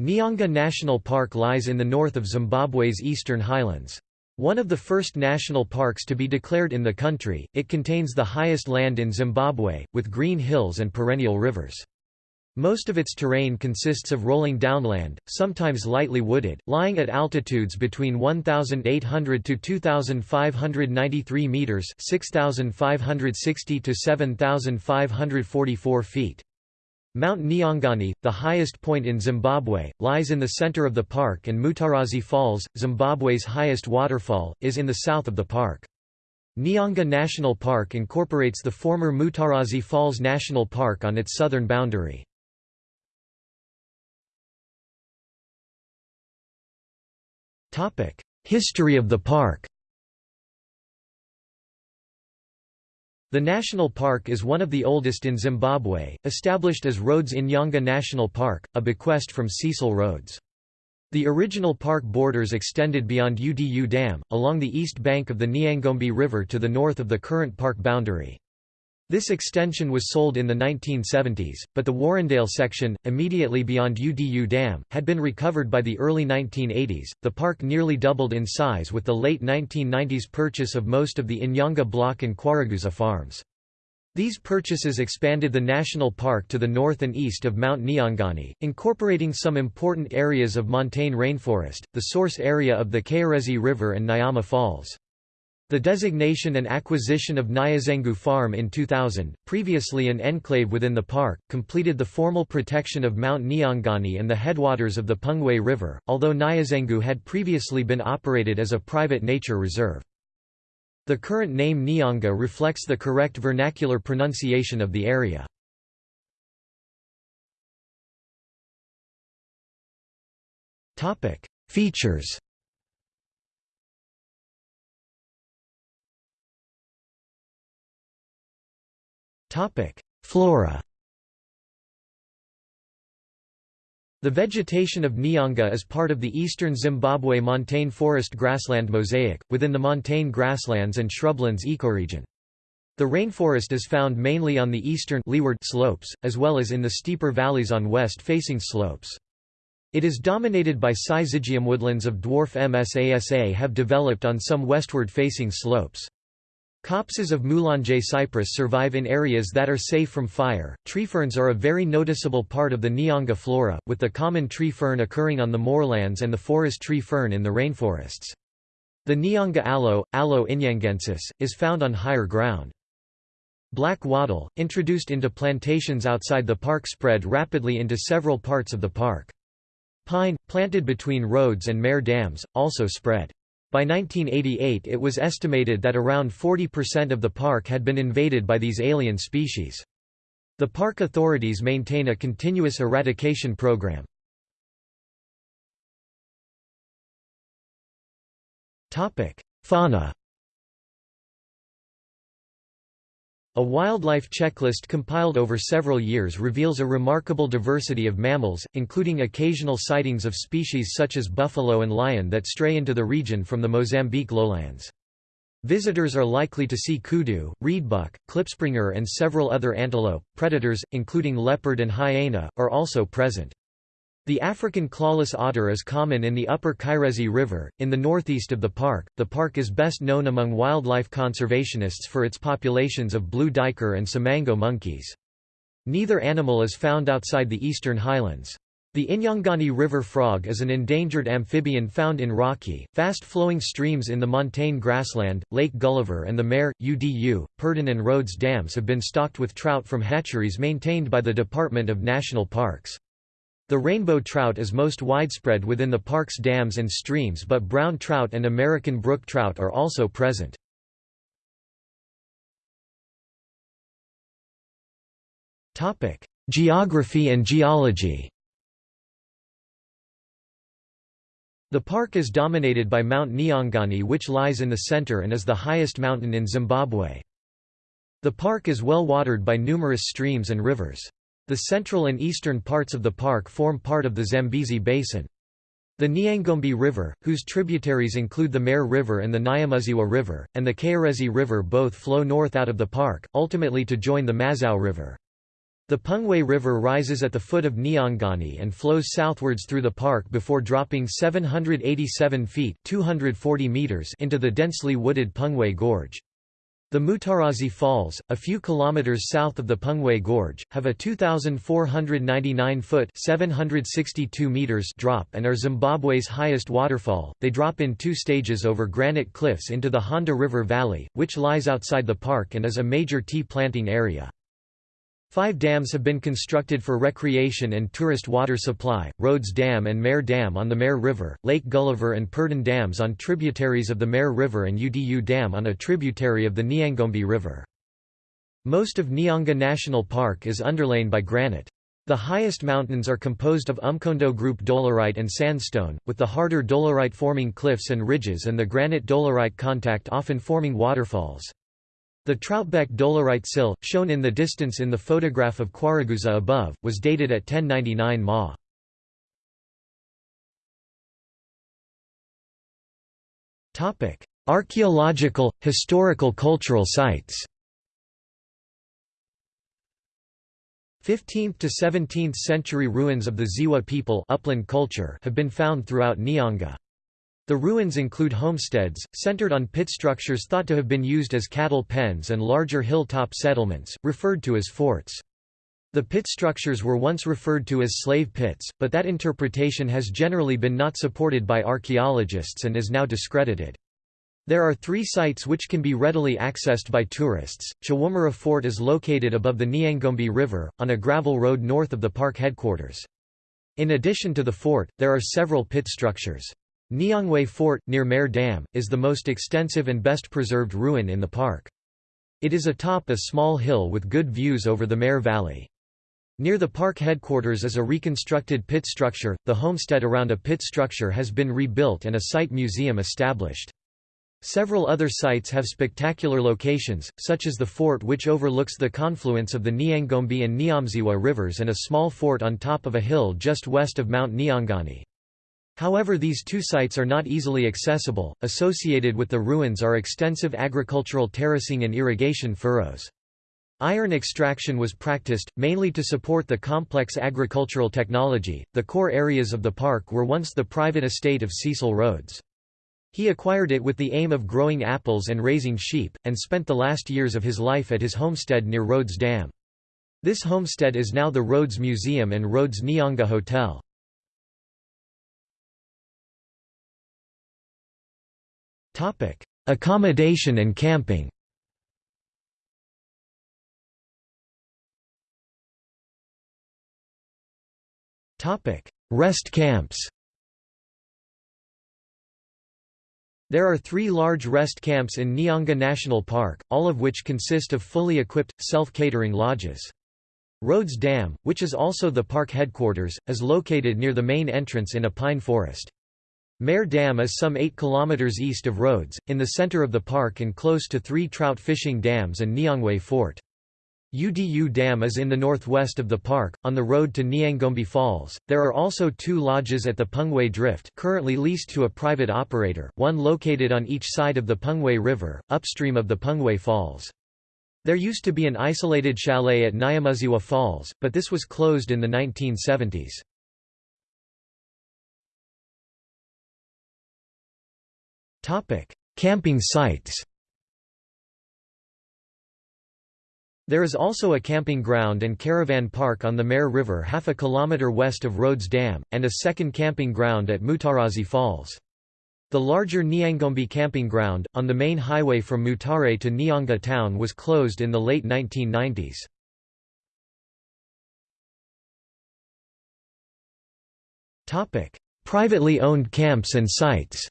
Nyanga National Park lies in the north of Zimbabwe's eastern highlands. One of the first national parks to be declared in the country, it contains the highest land in Zimbabwe, with green hills and perennial rivers. Most of its terrain consists of rolling downland, sometimes lightly wooded, lying at altitudes between 1,800 to 2,593 metres 6,560 to 7,544 feet. Mount Nyangani, the highest point in Zimbabwe, lies in the center of the park and Mutarazi Falls, Zimbabwe's highest waterfall, is in the south of the park. Nyanga National Park incorporates the former Mutarazi Falls National Park on its southern boundary. History of the park The national park is one of the oldest in Zimbabwe, established as Rhodes Inyanga National Park, a bequest from Cecil Rhodes. The original park borders extended beyond Udu Dam, along the east bank of the Nyangombe River to the north of the current park boundary. This extension was sold in the 1970s, but the Warrendale section, immediately beyond Udu Dam, had been recovered by the early 1980s. The park nearly doubled in size with the late 1990s purchase of most of the Inyanga block and Kwaraguza farms. These purchases expanded the national park to the north and east of Mount Nyangani, incorporating some important areas of montane rainforest, the source area of the Kayerezi River and Nyama Falls. The designation and acquisition of Nyazengu Farm in 2000, previously an enclave within the park, completed the formal protection of Mount Nyangani and the headwaters of the Pungwe River, although Nyazengu had previously been operated as a private nature reserve. The current name Nyanga reflects the correct vernacular pronunciation of the area. Features Flora The vegetation of Nyanga is part of the eastern Zimbabwe montane forest grassland mosaic, within the montane grasslands and shrublands ecoregion. The rainforest is found mainly on the eastern leeward slopes, as well as in the steeper valleys on west-facing slopes. It is dominated by syzygium woodlands of dwarf MSASA have developed on some westward-facing slopes. Copses of Mulanje cypress survive in areas that are safe from fire. Tree ferns are a very noticeable part of the Nyanga flora, with the common tree fern occurring on the moorlands and the forest tree fern in the rainforests. The Nyanga aloe, Aloe inyangensis, is found on higher ground. Black wattle, introduced into plantations outside the park spread rapidly into several parts of the park. Pine, planted between roads and Mare dams, also spread. By 1988 it was estimated that around 40% of the park had been invaded by these alien species. The park authorities maintain a continuous eradication program. Fauna A wildlife checklist compiled over several years reveals a remarkable diversity of mammals, including occasional sightings of species such as buffalo and lion that stray into the region from the Mozambique lowlands. Visitors are likely to see kudu, reedbuck, klipspringer and several other antelope. Predators, including leopard and hyena, are also present. The African clawless otter is common in the upper Kayerezi River, in the northeast of the park. The park is best known among wildlife conservationists for its populations of blue duiker and samango monkeys. Neither animal is found outside the eastern highlands. The Inyangani river frog is an endangered amphibian found in rocky, fast-flowing streams in the montane grassland. Lake Gulliver and the Mare, Udu, Purdon and Rhodes dams have been stocked with trout from hatcheries maintained by the Department of National Parks. The rainbow trout is most widespread within the park's dams and streams but brown trout and American brook trout are also present. Geography and geology The park is dominated by Mount Nyangani which lies in the center and is the highest mountain in Zimbabwe. The park is well watered by numerous streams and rivers. The central and eastern parts of the park form part of the Zambezi Basin. The Nyangombe River, whose tributaries include the Mare River and the Nyamaziwa River, and the Kayerezi River both flow north out of the park, ultimately to join the Mazowe River. The Pungwe River rises at the foot of Nyangani and flows southwards through the park before dropping 787 feet 240 meters into the densely wooded Pungwe Gorge. The Mutarazi Falls, a few kilometers south of the Pungwe Gorge, have a 2,499-foot (762 meters) drop and are Zimbabwe's highest waterfall. They drop in two stages over granite cliffs into the Honde River Valley, which lies outside the park and is a major tea planting area. Five dams have been constructed for recreation and tourist water supply, Rhodes Dam and Mare Dam on the Mare River, Lake Gulliver and Purdon Dams on tributaries of the Mare River and Udu Dam on a tributary of the Nyangombe River. Most of Nyanga National Park is underlain by granite. The highest mountains are composed of Umkondo group dolerite and sandstone, with the harder dolerite forming cliffs and ridges and the granite dolerite contact often forming waterfalls. The Troutbeck dolerite sill, shown in the distance in the photograph of Kwaruguza above, was dated at 1099 Ma. Archaeological, historical cultural sites 15th to 17th century ruins of the Ziwa people upland culture have been found throughout Nyanga. The ruins include homesteads, centered on pit structures thought to have been used as cattle pens and larger hilltop settlements, referred to as forts. The pit structures were once referred to as slave pits, but that interpretation has generally been not supported by archaeologists and is now discredited. There are three sites which can be readily accessed by tourists. Chawumura Fort is located above the Nyangombe River, on a gravel road north of the park headquarters. In addition to the fort, there are several pit structures. Nyangwe Fort, near Mare Dam, is the most extensive and best preserved ruin in the park. It is atop a small hill with good views over the Mare Valley. Near the park headquarters is a reconstructed pit structure, the homestead around a pit structure has been rebuilt and a site museum established. Several other sites have spectacular locations, such as the fort which overlooks the confluence of the Nyangombe and Nyamuziwa rivers and a small fort on top of a hill just west of Mount Nyangani. However these two sites are not easily accessible, associated with the ruins are extensive agricultural terracing and irrigation furrows. Iron extraction was practiced, mainly to support the complex agricultural technology. The core areas of the park were once the private estate of Cecil Rhodes. He acquired it with the aim of growing apples and raising sheep, and spent the last years of his life at his homestead near Rhodes Dam. This homestead is now the Rhodes Museum and Rhodes Nyanga Hotel. Accommodation and camping. Rest camps. There are three large rest camps in Nyanga National Park, all of which consist of fully equipped, self-catering lodges. Rhodes Dam, which is also the park headquarters, is located near the main entrance in a pine forest. Mare Dam is some 8 km east of Rhodes, in the center of the park and close to three trout fishing dams and Nyangwe Fort. Udu Dam is in the northwest of the park, on the road to Nyangombe Falls. There are also two lodges at the Pungwe Drift currently leased to a private operator, one located on each side of the Pungwe River, upstream of the Pungwe Falls. There used to be an isolated chalet at Nyamuziwa Falls, but this was closed in the 1970s. Topic: Camping sites. There is also a camping ground and caravan park on the Mare River half a kilometre west of Rhodes Dam, and a second camping ground at Mutarazi Falls. The larger Nyangombe camping ground, on the main highway from Mutare to Nyanga town was closed in the late 1990s. Privately owned camps and sites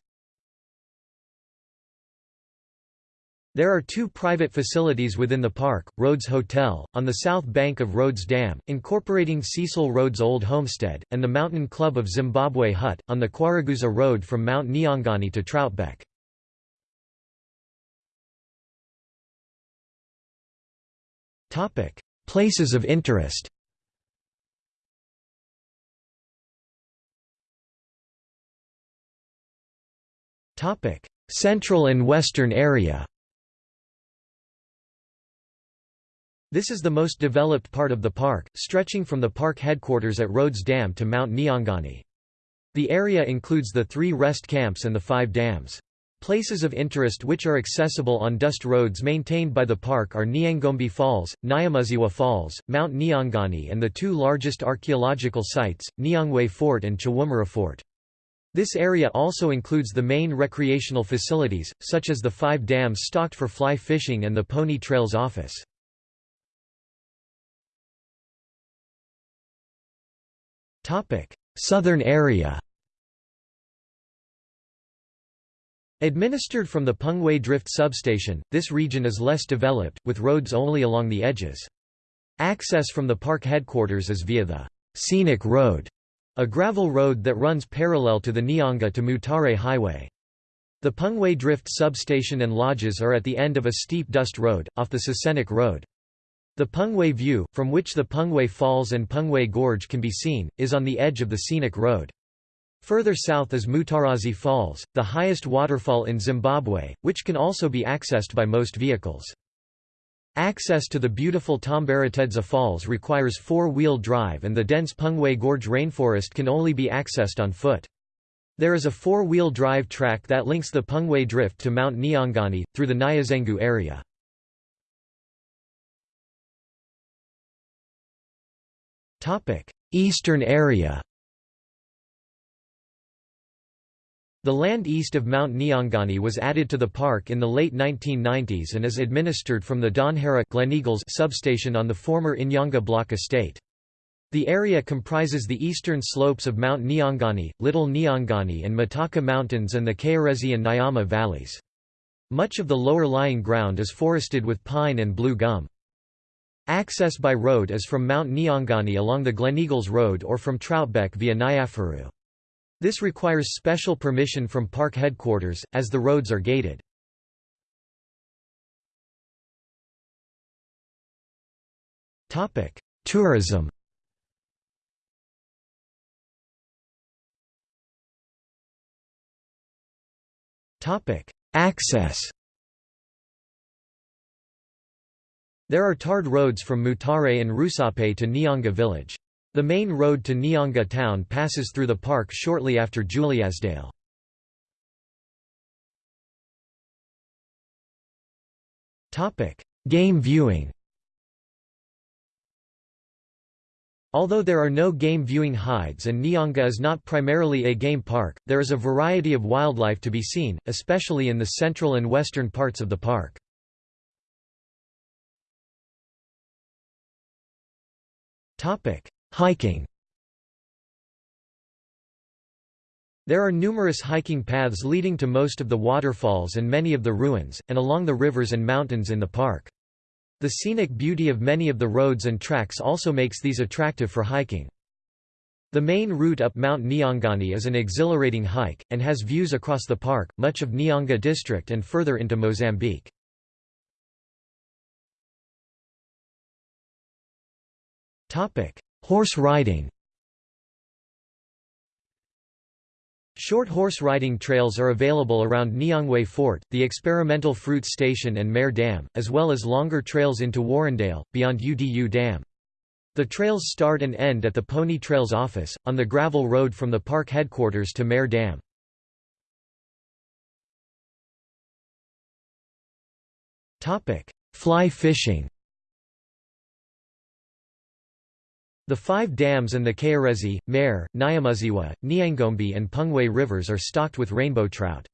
There are two private facilities within the park, Rhodes Hotel, on the south bank of Rhodes Dam, incorporating Cecil Rhodes' old homestead, and the Mountain Club of Zimbabwe Hut, on the Kwaruguza Road from Mount Nyangani to Troutbeck. Places of interest Central and Western area This is the most developed part of the park, stretching from the park headquarters at Rhodes Dam to Mount Nyangani. The area includes the three rest camps and the five dams. Places of interest which are accessible on dust roads maintained by the park are Nyangombe Falls, Nyamuziwa Falls, Mount Nyangani and the two largest archaeological sites, Nyangwe Fort and Chawumura Fort. This area also includes the main recreational facilities, such as the five dams stocked for fly fishing and the Pony Trails office. Southern area Administered from the Pungwe Drift substation, this region is less developed, with roads only along the edges. Access from the park headquarters is via the Scenic Road, a gravel road that runs parallel to the Nyanga to Mutare Highway. The Pungwe Drift substation and lodges are at the end of a steep dust road, off the Scenic Road. The Pungwe View, from which the Pungwe Falls and Pungwe Gorge can be seen, is on the edge of the scenic road. Further south is Mutarazi Falls, the highest waterfall in Zimbabwe, which can also be accessed by most vehicles. Access to the beautiful Tambaratedza Falls requires four-wheel drive and the dense Pungwe Gorge rainforest can only be accessed on foot. There is a four-wheel drive track that links the Pungwe Drift to Mount Nyangani, through the Nyazengu area. Eastern area The land east of Mount Nyangani was added to the park in the late 1990s and is administered from the Donhara Gleneagles substation on the former Inyanga Block estate. The area comprises the eastern slopes of Mount Nyangani, Little Nyangani and Mataka Mountains and the Kayarezi and Nyama valleys. Much of the lower lying ground is forested with pine and blue gum. Access by road is from Mount Nyangani along the Gleneagles Road or from Troutbeck via Nyafuru. This requires special permission from park headquarters, as the roads are gated. Tourism Access There are tarred roads from Mutare and Rusape to Nyanga village. The main road to Nyanga town passes through the park shortly after Juliasdale. Game viewing Although there are no game viewing hides and Nyanga is not primarily a game park, there is a variety of wildlife to be seen, especially in the central and western parts of the park. Hiking There are numerous hiking paths leading to most of the waterfalls and many of the ruins, and along the rivers and mountains in the park. The scenic beauty of many of the roads and tracks also makes these attractive for hiking. The main route up Mount Nyangani is an exhilarating hike, and has views across the park, much of Nyanga district and further into Mozambique. Horse riding Short horse riding trails are available around Nyangwe Fort, the experimental fruit station and Mare Dam, as well as longer trails into Warrendale, beyond UDU Dam. The trails start and end at the Pony Trails office, on the gravel road from the park headquarters to Mare Dam. Fly fishing The five dams and the Kayarezi, Mare, Nyamuziwa, Nyangombe and Pungwe rivers are stocked with rainbow trout.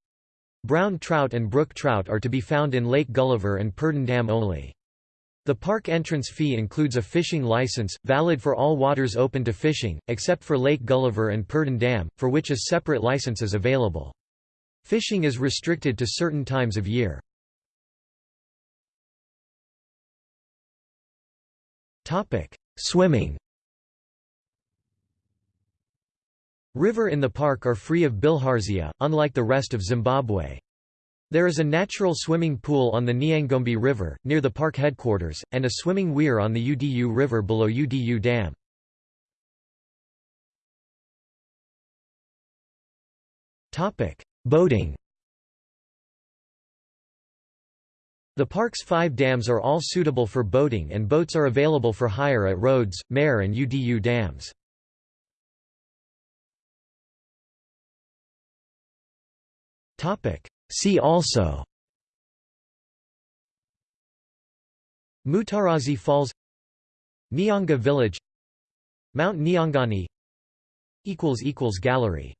Brown trout and brook trout are to be found in Lake Gulliver and Purdon Dam only. The park entrance fee includes a fishing license, valid for all waters open to fishing, except for Lake Gulliver and Purdon Dam, for which a separate license is available. Fishing is restricted to certain times of year. Swimming River in the park are free of bilharzia, unlike the rest of Zimbabwe. There is a natural swimming pool on the Nyangombe River, near the park headquarters, and a swimming weir on the Udu River below Udu Dam. Boating The park's five dams are all suitable for boating and boats are available for hire at Rhodes, Mare and UDU dams. See also. Mutarazi Falls. Nyanga Village. Mount Nyangani. Gallery